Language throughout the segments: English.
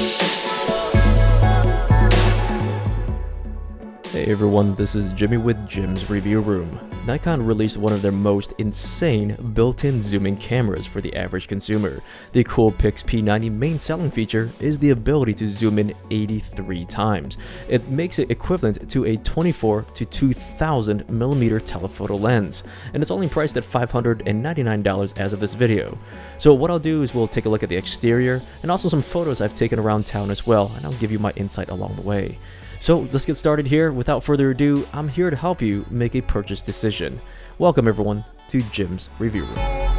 Thank you. Hey everyone, this is Jimmy with Jim's Review Room. Nikon released one of their most insane built-in zooming cameras for the average consumer. The Coolpix P900 main selling feature is the ability to zoom in 83 times. It makes it equivalent to a 24 to 2000 millimeter telephoto lens, and it's only priced at $599 as of this video. So what I'll do is we'll take a look at the exterior and also some photos I've taken around town as well, and I'll give you my insight along the way. So let's get started here. Without further ado, I'm here to help you make a purchase decision. Welcome everyone to Jim's Review Room.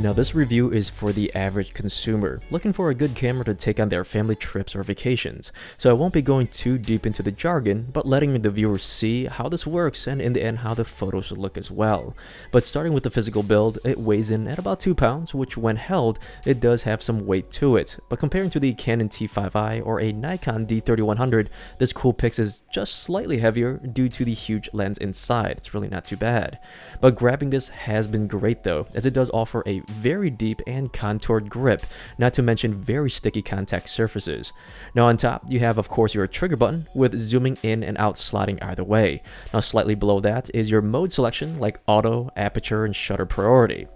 Now this review is for the average consumer, looking for a good camera to take on their family trips or vacations, so I won't be going too deep into the jargon, but letting the viewers see how this works and in the end how the photos should look as well. But starting with the physical build, it weighs in at about 2 pounds, which when held, it does have some weight to it, but comparing to the Canon T5i or a Nikon D3100, this Coolpix is just slightly heavier due to the huge lens inside, it's really not too bad. But grabbing this has been great though, as it does offer a very deep and contoured grip, not to mention very sticky contact surfaces. Now on top, you have of course your trigger button with zooming in and out sliding either way. Now slightly below that is your mode selection like auto, aperture, and shutter priority.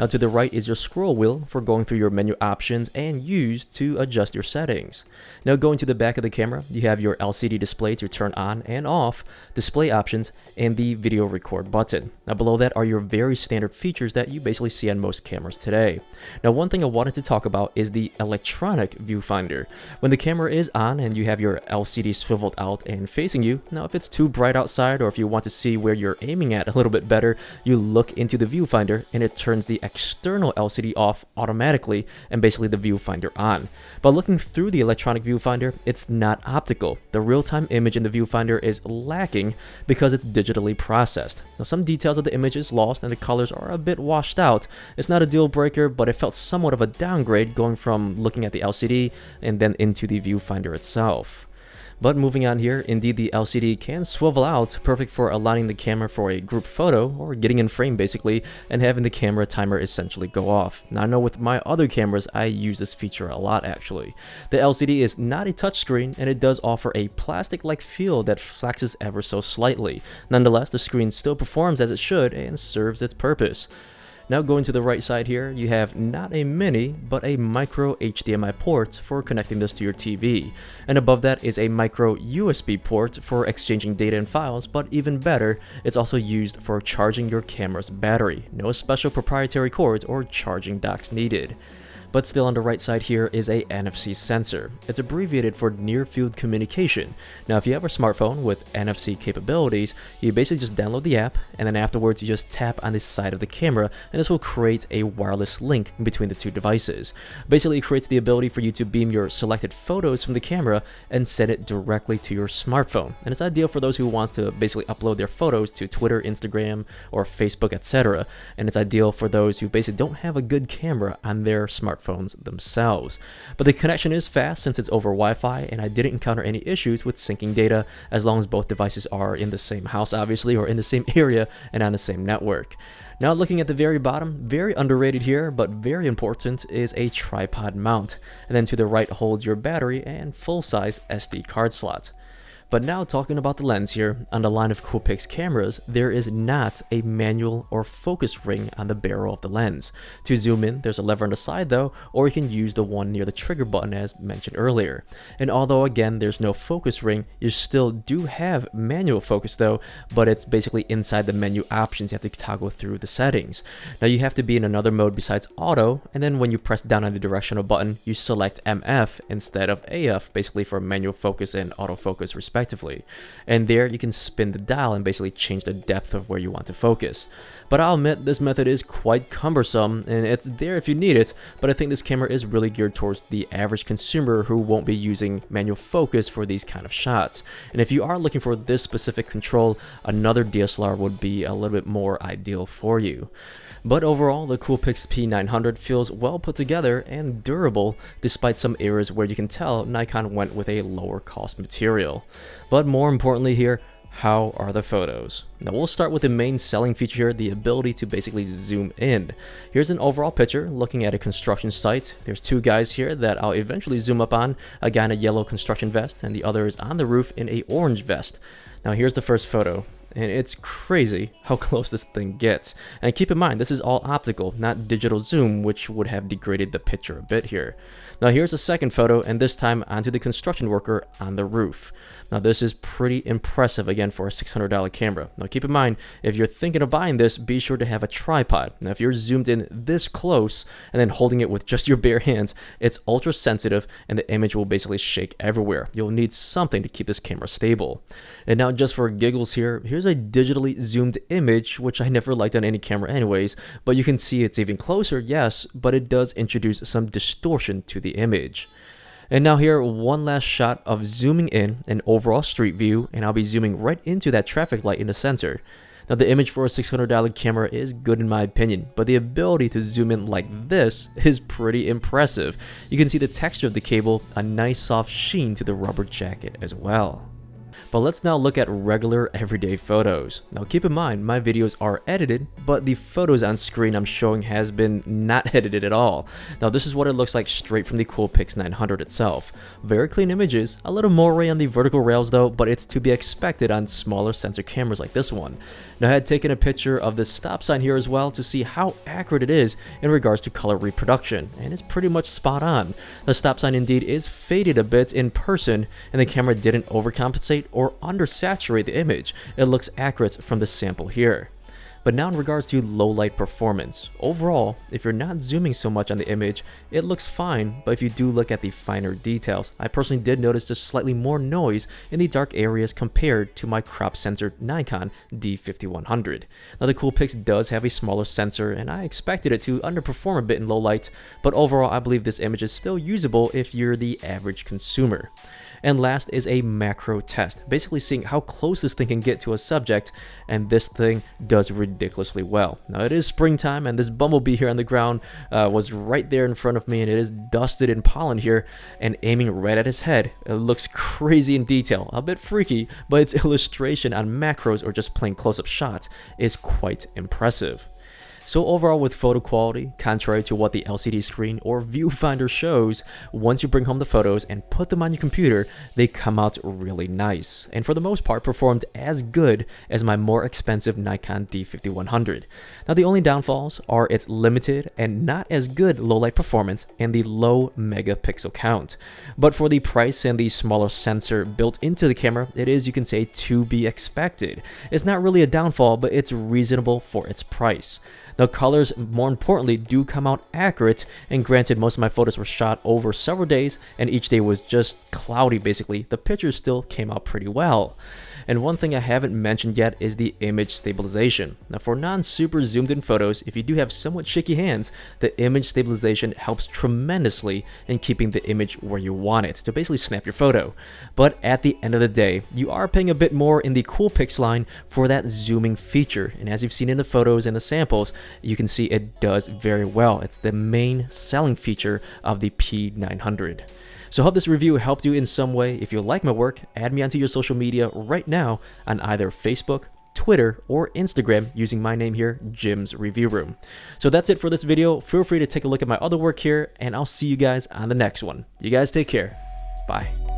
Now to the right is your scroll wheel for going through your menu options and use to adjust your settings. Now going to the back of the camera, you have your LCD display to turn on and off, display options, and the video record button. Now below that are your very standard features that you basically see on most cameras today. Now one thing I wanted to talk about is the electronic viewfinder. When the camera is on and you have your LCD swiveled out and facing you, now if it's too bright outside or if you want to see where you're aiming at a little bit better, you look into the viewfinder and it turns the external LCD off automatically and basically the viewfinder on. But looking through the electronic viewfinder, it's not optical. The real-time image in the viewfinder is lacking because it's digitally processed. Now some details of the image is lost and the colors are a bit washed out. It's not a deal breaker, but it felt somewhat of a downgrade going from looking at the LCD and then into the viewfinder itself. But moving on here, indeed the LCD can swivel out, perfect for aligning the camera for a group photo, or getting in frame basically, and having the camera timer essentially go off. Now I know with my other cameras, I use this feature a lot actually. The LCD is not a touchscreen, and it does offer a plastic-like feel that flexes ever so slightly. Nonetheless, the screen still performs as it should and serves its purpose. Now going to the right side here, you have not a mini, but a micro HDMI port for connecting this to your TV. And above that is a micro USB port for exchanging data and files, but even better, it's also used for charging your camera's battery. No special proprietary cords or charging docks needed. But still on the right side here is a NFC sensor. It's abbreviated for Near Field Communication. Now if you have a smartphone with NFC capabilities, you basically just download the app and then afterwards you just tap on the side of the camera and this will create a wireless link between the two devices. Basically it creates the ability for you to beam your selected photos from the camera and send it directly to your smartphone. And it's ideal for those who want to basically upload their photos to Twitter, Instagram, or Facebook, etc. And it's ideal for those who basically don't have a good camera on their smartphone smartphones themselves. But the connection is fast since it's over Wi-Fi and I didn't encounter any issues with syncing data as long as both devices are in the same house obviously or in the same area and on the same network. Now looking at the very bottom, very underrated here, but very important, is a tripod mount. And then to the right holds your battery and full-size SD card slot. But now talking about the lens here, on the line of Coolpix cameras, there is not a manual or focus ring on the barrel of the lens. To zoom in, there's a lever on the side though, or you can use the one near the trigger button as mentioned earlier. And although again there's no focus ring, you still do have manual focus though, but it's basically inside the menu options you have to toggle through the settings. Now you have to be in another mode besides auto, and then when you press down on the directional button, you select MF instead of AF, basically for manual focus and autofocus respectively respectively. And there you can spin the dial and basically change the depth of where you want to focus. But I'll admit this method is quite cumbersome and it's there if you need it, but I think this camera is really geared towards the average consumer who won't be using manual focus for these kind of shots. And if you are looking for this specific control, another DSLR would be a little bit more ideal for you. But overall, the Coolpix P900 feels well put together and durable despite some areas where you can tell Nikon went with a lower cost material. But more importantly here, how are the photos? Now we'll start with the main selling feature here, the ability to basically zoom in. Here's an overall picture looking at a construction site. There's two guys here that I'll eventually zoom up on, a guy in a yellow construction vest and the other is on the roof in a orange vest. Now here's the first photo and it's crazy how close this thing gets. And keep in mind, this is all optical, not digital zoom, which would have degraded the picture a bit here. Now here's a second photo, and this time onto the construction worker on the roof. Now this is pretty impressive again for a $600 camera. Now keep in mind, if you're thinking of buying this, be sure to have a tripod. Now if you're zoomed in this close and then holding it with just your bare hands, it's ultra sensitive and the image will basically shake everywhere. You'll need something to keep this camera stable. And now just for giggles here, here's a digitally zoomed image, which I never liked on any camera anyways, but you can see it's even closer, yes, but it does introduce some distortion to the image. And now here, one last shot of zooming in an overall street view, and I'll be zooming right into that traffic light in the center. Now the image for a $600 camera is good in my opinion, but the ability to zoom in like this is pretty impressive. You can see the texture of the cable, a nice soft sheen to the rubber jacket as well. But let's now look at regular everyday photos. Now keep in mind, my videos are edited, but the photos on screen I'm showing has been not edited at all. Now this is what it looks like straight from the Coolpix 900 itself. Very clean images, a little moire on the vertical rails though, but it's to be expected on smaller sensor cameras like this one. Now I had taken a picture of this stop sign here as well to see how accurate it is in regards to color reproduction, and it's pretty much spot on. The stop sign indeed is faded a bit in person, and the camera didn't overcompensate undersaturate the image. It looks accurate from the sample here. But now in regards to low light performance, overall, if you're not zooming so much on the image, it looks fine, but if you do look at the finer details, I personally did notice just slightly more noise in the dark areas compared to my crop sensor Nikon D5100. Now the Coolpix does have a smaller sensor and I expected it to underperform a bit in low light, but overall I believe this image is still usable if you're the average consumer. And last is a macro test, basically seeing how close this thing can get to a subject, and this thing does ridiculously well. Now it is springtime, and this bumblebee here on the ground uh, was right there in front of me, and it is dusted in pollen here, and aiming right at his head. It looks crazy in detail, a bit freaky, but its illustration on macros or just plain close-up shots is quite impressive. So overall with photo quality, contrary to what the LCD screen or viewfinder shows, once you bring home the photos and put them on your computer, they come out really nice, and for the most part performed as good as my more expensive Nikon D5100. Now the only downfalls are its limited and not as good low light performance and the low megapixel count. But for the price and the smaller sensor built into the camera, it is, you can say, to be expected. It's not really a downfall, but it's reasonable for its price. The colors, more importantly, do come out accurate, and granted most of my photos were shot over several days and each day was just cloudy basically, the pictures still came out pretty well. And one thing I haven't mentioned yet is the image stabilization. Now for non-super zoomed in photos, if you do have somewhat shaky hands, the image stabilization helps tremendously in keeping the image where you want it to basically snap your photo. But at the end of the day, you are paying a bit more in the Coolpix line for that zooming feature. And as you've seen in the photos and the samples, you can see it does very well. It's the main selling feature of the P900. So hope this review helped you in some way. If you like my work, add me onto your social media right now on either Facebook, Twitter, or Instagram using my name here, Jim's Review Room. So that's it for this video. Feel free to take a look at my other work here, and I'll see you guys on the next one. You guys take care. Bye.